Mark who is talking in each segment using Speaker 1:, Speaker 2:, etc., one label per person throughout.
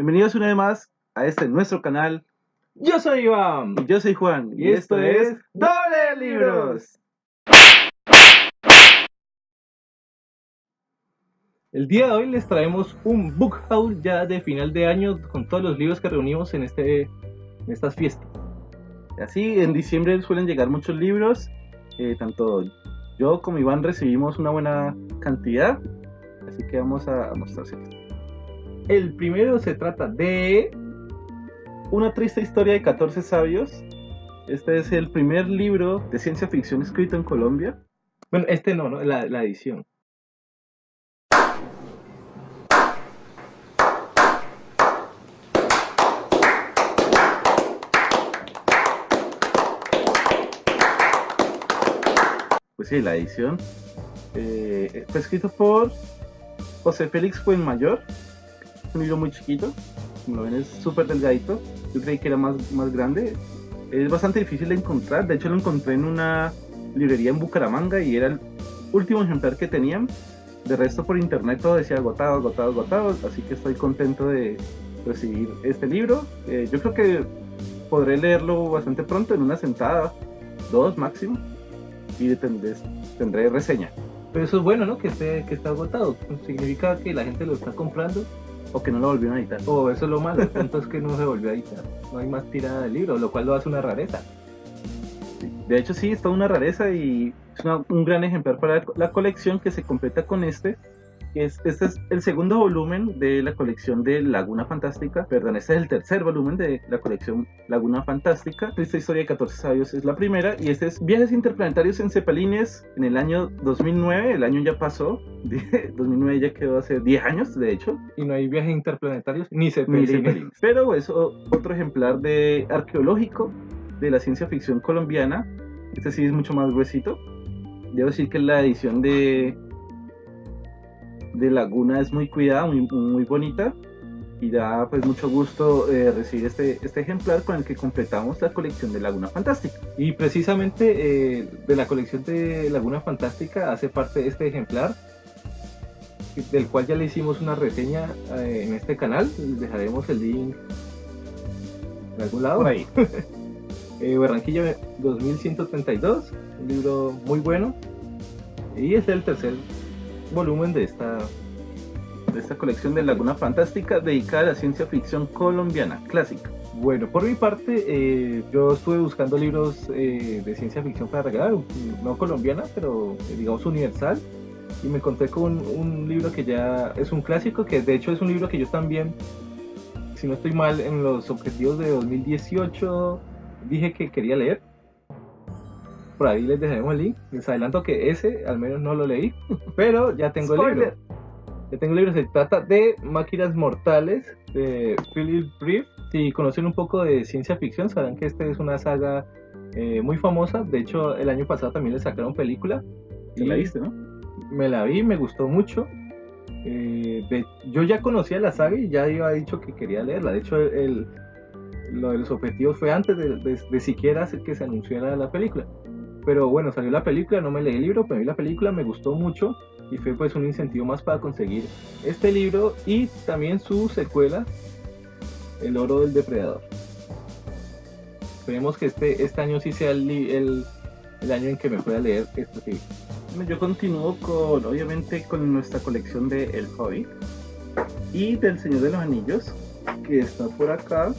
Speaker 1: Bienvenidos una vez más a este nuestro canal.
Speaker 2: Yo soy Iván.
Speaker 1: Y yo soy Juan.
Speaker 2: Y, esto, es Doble Libros. El día de hoy les traemos un book haul ya de final de año con todos los libros que reunimos en, este, en estas fiestas.
Speaker 1: Así, en diciembre suelen llegar muchos libros. eh, tanto yo como Iván recibimos una buena cantidad. Así que vamos a mostrárselos.
Speaker 2: El primero se trata de
Speaker 1: Una triste historia de 14 sabios. Este es el primer libro de ciencia ficción escrito en Colombia.
Speaker 2: Bueno, este no, ¿no? La, edición.
Speaker 1: Pues sí, la edición. Eh, fue escrito por José Félix Fuenmayor. Es un libro muy chiquito. Como lo ven, es súper delgadito. Yo creí que era más, más grande. Es bastante difícil de encontrar. De hecho, lo encontré en una librería en Bucaramanga y era el último ejemplar que tenían. De resto, por internet todo decía agotado, agotado, agotado. Así que estoy contento de recibir este libro. Eh, yo creo que podré leerlo bastante pronto, en una sentada, dos máximo. Y tendré, tendré reseña.
Speaker 2: Pero eso es bueno, ¿no? Que esté, que está agotado. Significa que la gente lo está comprando.
Speaker 1: O que no lo volvieron a editar.
Speaker 2: O eso es lo malo. Entonces que no se volvió a editar. No hay más tirada del libro, lo cual lo hace una rareza.
Speaker 1: De hecho, sí, está una rareza y es una- un gran ejemplar para la colección que se completa con este. Que es, este es el segundo volumen de la colección de Laguna Fantástica. Perdón, este es el tercer volumen de la colección Laguna Fantástica. Esta historia de 14 sabios es la primera. Y este es Viajes Interplanetarios en Cepelines en el año 2009. El año ya pasó. 2009 ya quedó hace 10 años, de hecho.
Speaker 2: Y no hay viajes interplanetarios ni
Speaker 1: Ni
Speaker 2: cepelines.
Speaker 1: Zeppelin. Pero es otro ejemplar de arqueológico de la ciencia ficción colombiana. Este sí es mucho más gruesito. Debo decir que la edición de, de Laguna es muy cuidada, muy, muy bonita. Y da pues mucho gusto eh, recibir este, este ejemplar con el que completamos la colección de Laguna Fantástica.
Speaker 2: Y precisamente eh, de la colección de Laguna Fantástica hace parte este ejemplar, del cual ya le hicimos una reseña eh, en este canal. Dejaremos el link en algún lado.
Speaker 1: Por ahí.
Speaker 2: Eh, Barranquilla 2132, un libro muy bueno. Y es el tercer volumen de esta.
Speaker 1: De esta colección de Laguna Fantástica dedicada a la ciencia ficción colombiana clásica.
Speaker 2: Bueno, por mi parte, eh, yo estuve buscando libros eh, de ciencia ficción para regalar, no colombiana, pero eh, digamos universal. Y me encontré con un libro que ya es un clásico, que de hecho es un libro que yo también, si no estoy mal, en los objetivos de 2018 dije que quería leer. Por ahí les dejaremos el link. Les adelanto que ese al menos no lo leí, pero ya tengo el libro.
Speaker 1: Spoiler.
Speaker 2: Ya tengo el libro, se trata de Máquinas Mortales de Philip Brief. Si conocen un poco de ciencia ficción, sabrán que esta es una saga eh, muy famosa. De hecho, el año pasado también le sacaron película.
Speaker 1: ¿Te la viste, no?
Speaker 2: Me la vi, me gustó mucho. Eh, de- yo ya conocía la saga y ya había dicho que quería leerla. De hecho, el, lo de los objetivos fue antes de, de- de siquiera que se anunciara la película. Pero bueno, salió la película, no me leí el libro, pero vi la película, me gustó mucho y fue pues un incentivo más para conseguir este libro y también su secuela, El oro del depredador. Esperemos que este, este año sí sea el, el, el año en que me pueda leer este libro.
Speaker 1: Yo continúo con, obviamente, con nuestra colección de El Hobbit y del Señor de los Anillos, que está por acá.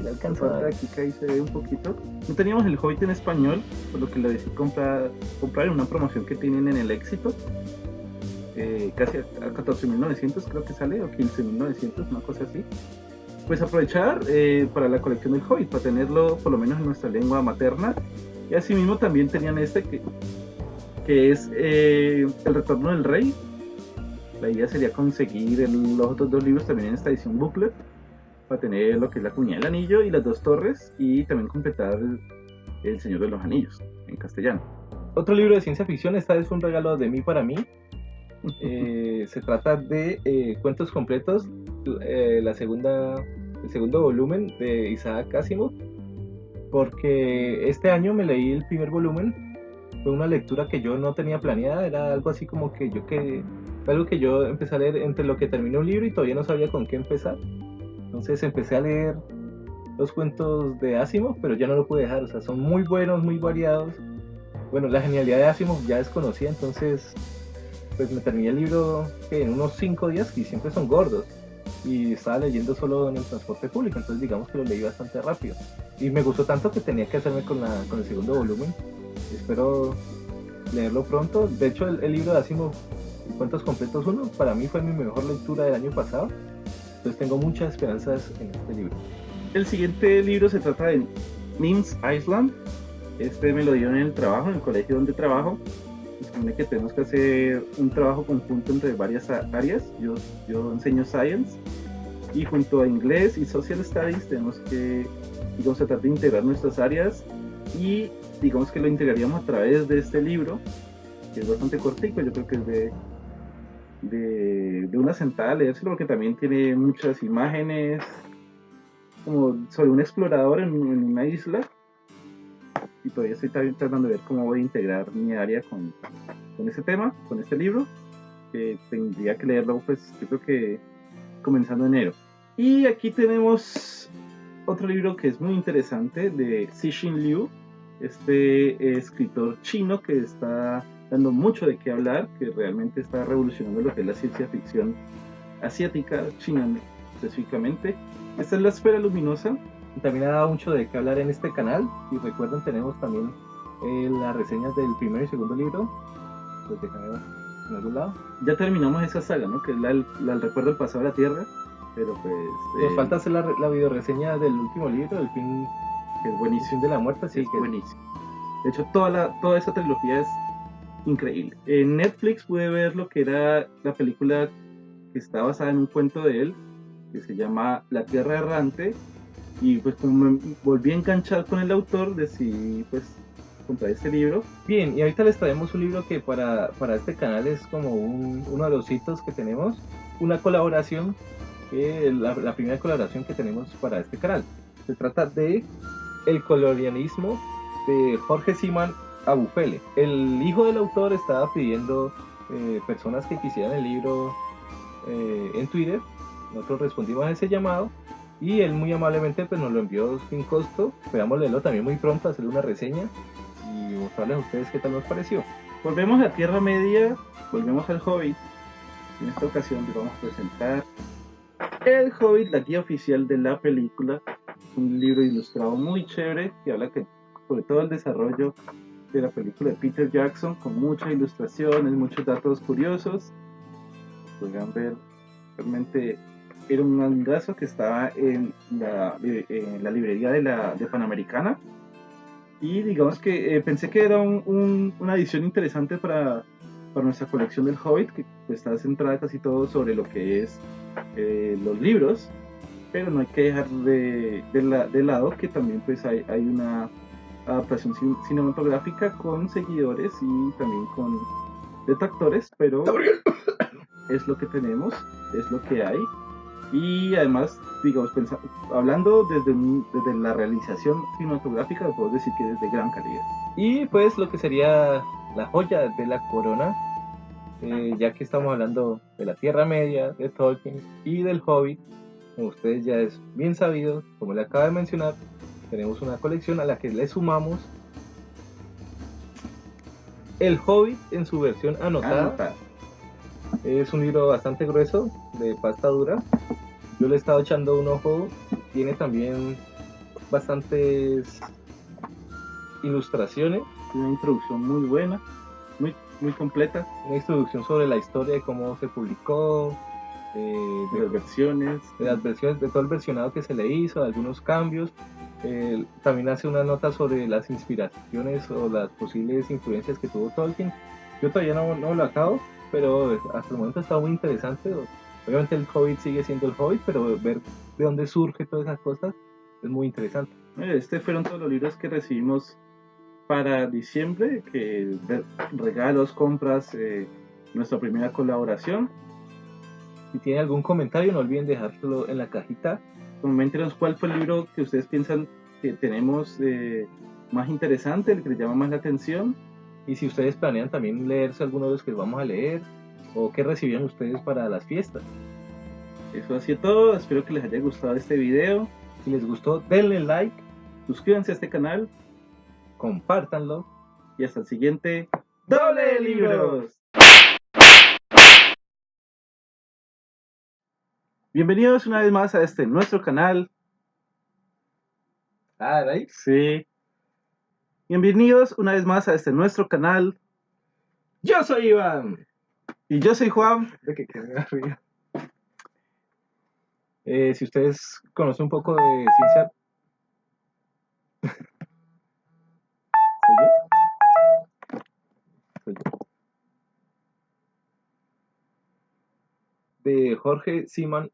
Speaker 1: Si la alcanza a ver aquí que ahí se ve un poquito. No teníamos el Hobbit en español, por lo que lo decidí comprar, comprar en una promoción que tienen en el éxito. Eh, casi a, a 14.900 creo que sale, o 15.900, una cosa así. Pues aprovechar eh, para la colección del Hobbit, para tenerlo por lo menos en nuestra lengua materna. Y asimismo también tenían este que, que es eh, El Retorno del Rey. La idea sería conseguir los otros dos libros también en esta edición booklet para tener lo que es la cuña del anillo y las dos torres y también completar el, el Señor de los Anillos en castellano.
Speaker 2: Otro libro de ciencia ficción, esta vez fue un regalo de mí para mí. Eh, se trata de eh, cuentos completos, eh, la segunda, el segundo volumen de Isaac Asimov, porque este año me leí el primer volumen fue una lectura que yo no tenía planeada, era algo así como que yo que, algo que yo empecé a leer entre lo que terminé un libro y todavía no sabía con qué empezar. Entonces empecé a leer los cuentos de Asimov, pero ya no lo pude dejar, o sea, son muy buenos, muy variados. Bueno, la genialidad de Asimov ya desconocía, entonces pues me terminé el libro en unos 5 días, que siempre son gordos, y estaba leyendo solo en el transporte público, entonces digamos que lo leí bastante rápido. Y me gustó tanto que tenía que hacerme con, la, con el segundo volumen. Espero leerlo pronto. De hecho, el, libro de Asimov, Cuentos Completos 1, para mí fue mi mejor lectura del año pasado. Entonces tengo muchas esperanzas en este libro.
Speaker 1: El siguiente libro se trata de Nims Island. Este me lo dio en el trabajo, en el colegio donde trabajo supone que tenemos que hacer un trabajo conjunto entre varias áreas. Yo, yo enseño Science y junto a inglés y Social Studies tenemos que, digamos, tratar de integrar nuestras áreas y digamos que lo integraríamos a través de este libro, que es bastante cortico, yo creo que es de, de, de una sentada leérselo porque también tiene muchas imágenes como sobre un explorador en una isla y todavía estoy tratando de ver cómo voy a integrar mi área con, con este tema, con este libro, que tendría que leerlo, pues yo creo que comenzando enero. Y aquí tenemos otro libro que es muy interesante de Cixin Liu, este escritor chino que está dando mucho de qué hablar, que realmente está revolucionando lo que es la ciencia ficción asiática, china específicamente. Esta es La Esfera Luminosa,
Speaker 2: también ha dado mucho de qué hablar en este canal. Y recuerden, tenemos también eh, las reseñas del primer y segundo libro. Pues ver en algún lado.
Speaker 1: Ya terminamos esa saga, ¿no? Que es la, el recuerdo del pasado de la Tierra. Pero pues.
Speaker 2: Nos eh, falta hacer la, la videoreseña del último libro, El fin.
Speaker 1: Que es buenísimo.
Speaker 2: de la muerte, sí.
Speaker 1: Es que buenísimo. De hecho, toda, la, toda esa trilogía es increíble. En Netflix pude ver lo que era la película que está basada en un cuento de él, que se llama La Tierra Errante, y pues como me volví a enganchar con el autor, decidí pues comprar este libro.
Speaker 2: Bien, y ahorita les traemos un libro que para, para este canal es como uno de los hitos que tenemos, una colaboración, la, la, primera colaboración que tenemos para este canal. Se trata de El colonialismo de Jorge Simán Abufele. El hijo del autor estaba pidiendo eh, personas que quisieran el libro eh, en Twitter. Nosotros respondimos a ese llamado y él muy amablemente pues nos lo envió sin costo. Esperamos leerlo también muy pronto, hacerle una reseña y mostrarles a ustedes qué tal nos pareció.
Speaker 1: Volvemos a Tierra Media, volvemos al Hobbit. En esta ocasión les vamos a presentar El Hobbit, la guía oficial de la película. Un libro ilustrado muy chévere que habla que sobre todo el desarrollo de la película de Peter Jackson con muchas ilustraciones, muchos datos curiosos. Pueden ver realmente era un librazo que estaba en la, en la librería de la de Panamericana. Y digamos que eh, pensé que era un, una edición interesante para, para, nuestra colección del Hobbit, que pues, está centrada casi todo sobre lo que es eh, los libros. Pero no hay que dejar de, de, lado que también pues hay, hay una adaptación cinematográfica con seguidores y también con detractores, pero es lo que tenemos, es lo que hay. Y además, digamos, hablando desde, desde la realización cinematográfica, puedo decir que es de gran calidad.
Speaker 2: Y pues lo que sería la joya de la corona, eh, ya que estamos hablando de la Tierra Media, de Tolkien y del Hobbit, como ustedes ya es bien sabido, como le acaba de mencionar, tenemos una colección a la que le sumamos El Hobbit en su versión anotada. Es un libro bastante grueso, de pasta dura. Yo le he estado echando un ojo. Tiene también bastantes ilustraciones.
Speaker 1: Una introducción muy buena, muy, muy completa.
Speaker 2: Una introducción sobre la historia de cómo se publicó,
Speaker 1: de, las versiones.
Speaker 2: De las versiones, de todo el versionado que se le hizo, de algunos cambios. También hace una nota sobre las inspiraciones o las posibles influencias que tuvo Tolkien. Yo todavía no, no lo acabo, pero hasta el momento está muy interesante. Obviamente el Hobbit sigue siendo el Hobbit, pero ver de dónde surge todas esas cosas es muy interesante.
Speaker 1: Este fueron todos los libros que recibimos para diciembre, que regalos, compras, eh, nuestra primera colaboración.
Speaker 2: Si tienen algún comentario, no olviden dejárselo en la cajita.
Speaker 1: Coméntenos cuál fue el libro que ustedes piensan que tenemos eh, más interesante, el que les llama más la atención
Speaker 2: y si ustedes planean también leerse algunos de los que vamos a leer o qué recibieron ustedes para las fiestas.
Speaker 1: Eso ha sido todo, espero que les haya gustado este video.
Speaker 2: Si les gustó, denle like,
Speaker 1: suscríbanse a este canal,
Speaker 2: compártanlo
Speaker 1: y hasta el siguiente Doble Libros. Bienvenidos una vez más a este nuestro canal.
Speaker 2: Ah, right?
Speaker 1: Sí. Bienvenidos una vez más a este nuestro canal.
Speaker 2: Yo soy Iván.
Speaker 1: Y yo soy Juan.
Speaker 2: De que arriba. Eh, si ustedes conocen un poco de ciencia... ¿Soy yo? Soy yo. De Jorge Simon